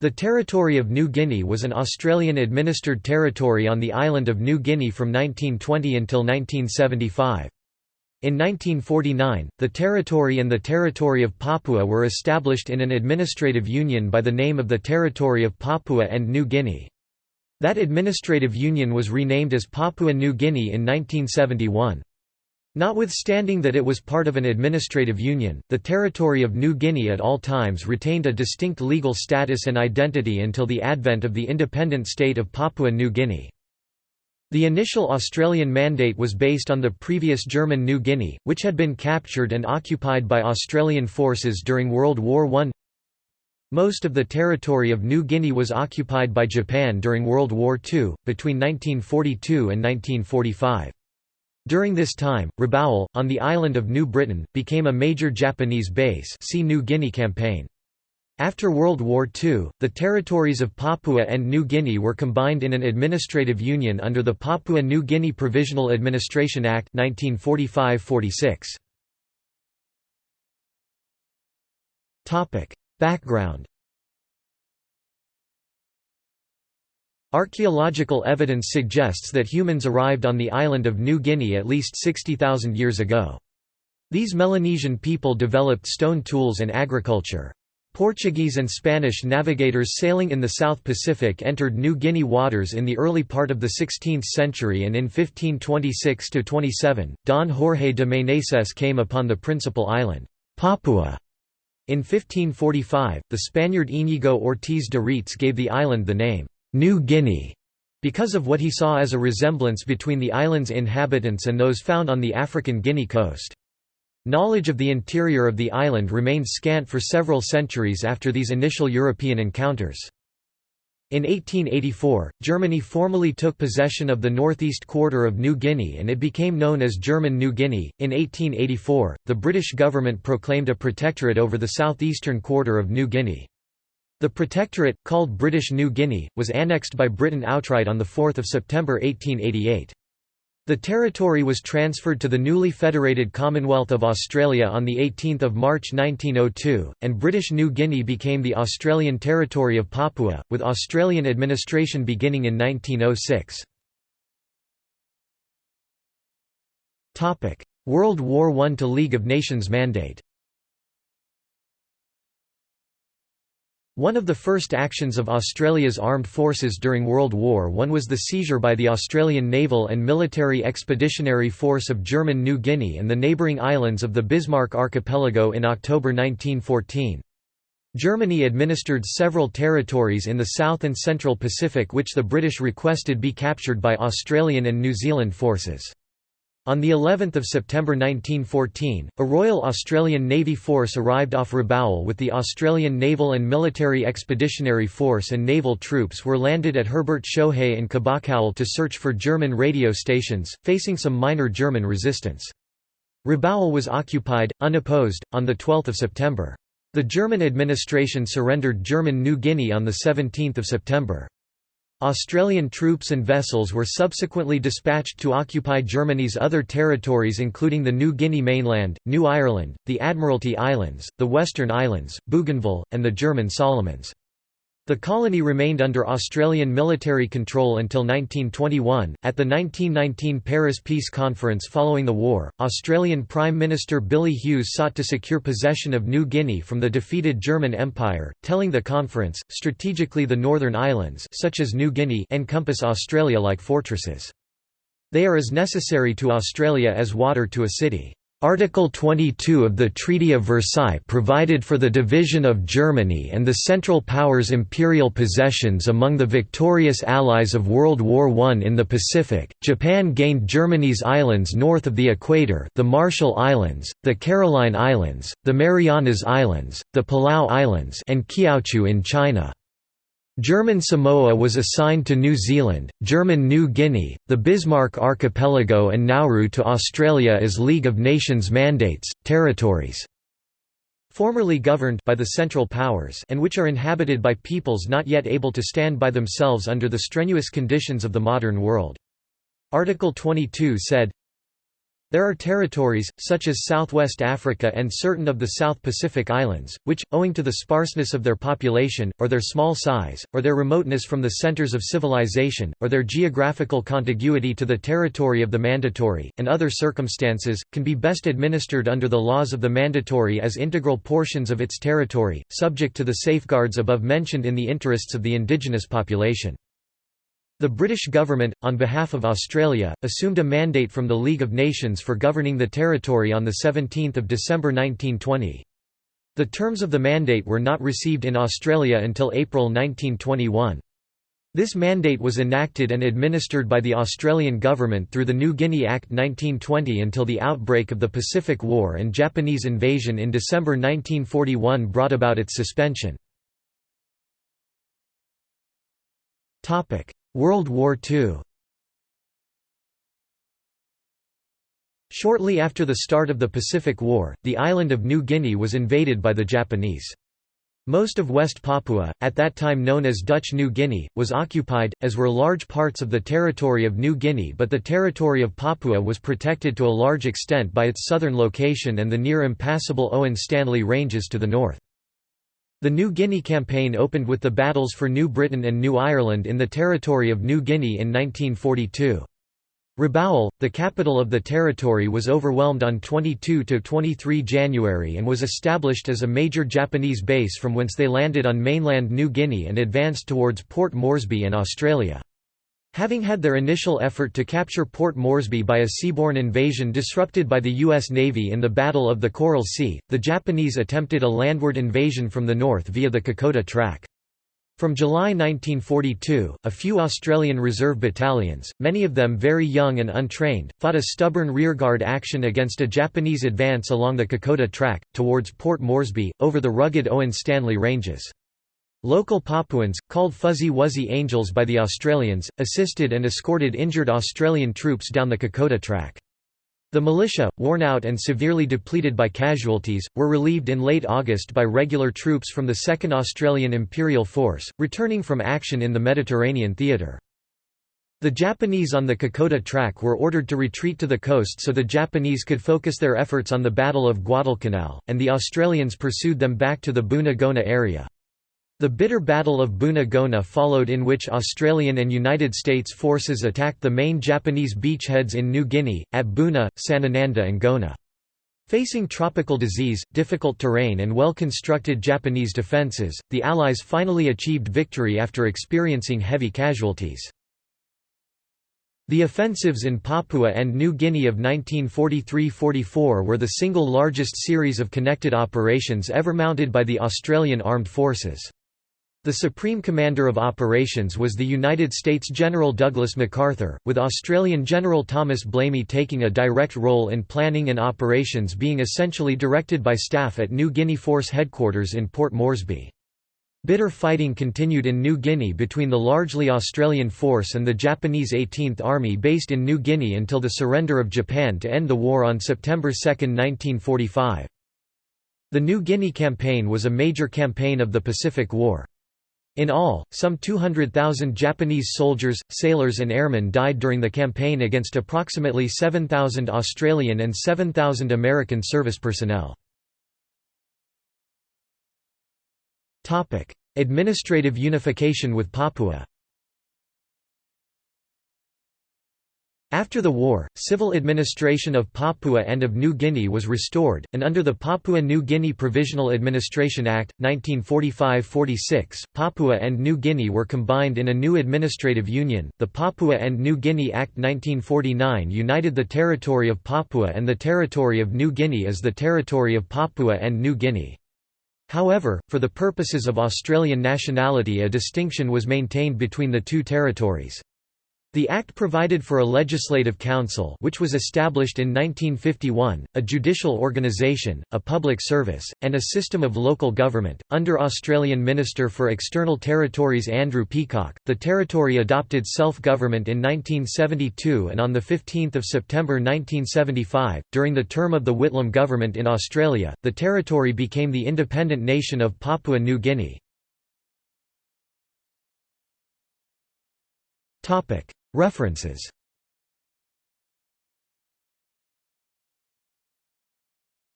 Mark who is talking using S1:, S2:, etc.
S1: The Territory of New Guinea was an Australian-administered territory on the island of New Guinea from 1920 until 1975. In 1949, the territory and the Territory of Papua were established in an administrative union by the name of the Territory of Papua and New Guinea. That administrative union was renamed as Papua New Guinea in 1971. Notwithstanding that it was part of an administrative union, the territory of New Guinea at all times retained a distinct legal status and identity until the advent of the independent state of Papua New Guinea. The initial Australian mandate was based on the previous German New Guinea, which had been captured and occupied by Australian forces during World War I. Most of the territory of New Guinea was occupied by Japan during World War II, between 1942 and 1945. During this time, Rabaul, on the island of New Britain, became a major Japanese base see New Guinea Campaign. After World War II, the territories of Papua and New Guinea were combined in an administrative union under the Papua New Guinea Provisional Administration Act 1945–46. Background Archaeological evidence suggests that humans arrived on the island of New Guinea at least 60,000 years ago. These Melanesian people developed stone tools and agriculture. Portuguese and Spanish navigators sailing in the South Pacific entered New Guinea waters in the early part of the 16th century and in 1526–27, Don Jorge de Meneses came upon the principal island, Papua. In 1545, the Spaniard Íñigo Ortiz de Retz gave the island the name, New Guinea, because of what he saw as a resemblance between the island's inhabitants and those found on the African Guinea coast. Knowledge of the interior of the island remained scant for several centuries after these initial European encounters. In 1884, Germany formally took possession of the northeast quarter of New Guinea and it became known as German New Guinea. In 1884, the British government proclaimed a protectorate over the southeastern quarter of New Guinea. The protectorate, called British New Guinea, was annexed by Britain outright on 4 September 1888. The territory was transferred to the newly federated Commonwealth of Australia on 18 March 1902, and British New Guinea became the Australian Territory of Papua, with Australian administration beginning in 1906. World War I to League of Nations mandate One of the first actions of Australia's armed forces during World War I was the seizure by the Australian Naval and Military Expeditionary Force of German New Guinea and the neighbouring islands of the Bismarck Archipelago in October 1914. Germany administered several territories in the South and Central Pacific which the British requested be captured by Australian and New Zealand forces. On the 11th of September 1914, a Royal Australian Navy force arrived off Rabaul with the Australian Naval and Military Expeditionary Force and naval troops were landed at Herbertshöhe and Kabakaul to search for German radio stations, facing some minor German resistance. Rabaul was occupied, unopposed, on 12 September. The German administration surrendered German New Guinea on 17 September. Australian troops and vessels were subsequently dispatched to occupy Germany's other territories including the New Guinea mainland, New Ireland, the Admiralty Islands, the Western Islands, Bougainville, and the German Solomons. The colony remained under Australian military control until 1921. At the 1919 Paris Peace Conference following the war, Australian Prime Minister Billy Hughes sought to secure possession of New Guinea from the defeated German Empire, telling the conference, strategically the Northern Islands such as New Guinea encompass Australia like fortresses. They are as necessary to Australia as water to a city. Article 22 of the Treaty of Versailles provided for the division of Germany and the Central Powers' imperial possessions among the victorious allies of World War I in the Pacific. Japan gained Germany's islands north of the equator, the Marshall Islands, the Caroline Islands, the Marianas Islands, the Palau Islands, and Kiautschou in China. German Samoa was assigned to New Zealand, German New Guinea, the Bismarck Archipelago and Nauru to Australia as League of Nations mandates, territories formerly governed by the Central Powers and which are inhabited by peoples not yet able to stand by themselves under the strenuous conditions of the modern world. Article 22 said, There are territories, such as Southwest Africa and certain of the South Pacific Islands, which, owing to the sparseness of their population, or their small size, or their remoteness from the centers of civilization, or their geographical contiguity to the territory of the Mandatory, and other circumstances, can be best administered under the laws of the Mandatory as integral portions of its territory, subject to the safeguards above mentioned in the interests of the indigenous population. The British government, on behalf of Australia, assumed a mandate from the League of Nations for governing the territory on 17 December 1920. The terms of the mandate were not received in Australia until April 1921. This mandate was enacted and administered by the Australian government through the New Guinea Act 1920 until the outbreak of the Pacific War and Japanese invasion in December 1941 brought about its suspension. World War II Shortly after the start of the Pacific War, the island of New Guinea was invaded by the Japanese. Most of West Papua, at that time known as Dutch New Guinea, was occupied, as were large parts of the territory of New Guinea but the territory of Papua was protected to a large extent by its southern location and the near impassable Owen Stanley Ranges to the north. The New Guinea campaign opened with the battles for New Britain and New Ireland in the territory of New Guinea in 1942. Rabaul, the capital of the territory was overwhelmed on 22–23 January and was established as a major Japanese base from whence they landed on mainland New Guinea and advanced towards Port Moresby and Australia. Having had their initial effort to capture Port Moresby by a seaborne invasion disrupted by the U.S. Navy in the Battle of the Coral Sea, the Japanese attempted a landward invasion from the north via the Kokoda Track. From July 1942, a few Australian Reserve battalions, many of them very young and untrained, fought a stubborn rearguard action against a Japanese advance along the Kokoda Track, towards Port Moresby, over the rugged Owen Stanley Ranges. Local Papuans, called Fuzzy Wuzzy Angels by the Australians, assisted and escorted injured Australian troops down the Kokoda track. The militia, worn out and severely depleted by casualties, were relieved in late August by regular troops from the 2nd Australian Imperial Force, returning from action in the Mediterranean theatre. The Japanese on the Kokoda track were ordered to retreat to the coast so the Japanese could focus their efforts on the Battle of Guadalcanal, and the Australians pursued them back to the Buna Gona area. The bitter Battle of Buna Gona followed in which Australian and United States forces attacked the main Japanese beachheads in New Guinea, at Buna, Sanananda and Gona. Facing tropical disease, difficult terrain and well-constructed Japanese defences, the Allies finally achieved victory after experiencing heavy casualties. The offensives in Papua and New Guinea of 1943–44 were the single largest series of connected operations ever mounted by the Australian Armed Forces. The Supreme Commander of Operations was the United States General Douglas MacArthur, with Australian General Thomas Blamey taking a direct role in planning and operations being essentially directed by staff at New Guinea Force Headquarters in Port Moresby. Bitter fighting continued in New Guinea between the largely Australian force and the Japanese 18th Army based in New Guinea until the surrender of Japan to end the war on September 2, 1945. The New Guinea Campaign was a major campaign of the Pacific War. In all, some 200,000 Japanese soldiers, sailors and airmen died during the campaign against approximately 7,000 Australian and 7,000 American service personnel. Administrative unification with Papua After the war, civil administration of Papua and of New Guinea was restored, and under the Papua New Guinea Provisional Administration Act, 1945–46, Papua and New Guinea were combined in a new administrative union. The Papua and New Guinea Act 1949 united the territory of Papua and the territory of New Guinea as the territory of Papua and New Guinea. However, for the purposes of Australian nationality a distinction was maintained between the two territories. The Act provided for a legislative council which was established in 1951, a judicial organisation, a public service, and a system of local government. Under Australian Minister for External Territories Andrew Peacock, the territory adopted self-government in 1972 and on 15 September 1975, during the term of the Whitlam government in Australia, the territory became the independent nation of Papua New Guinea. References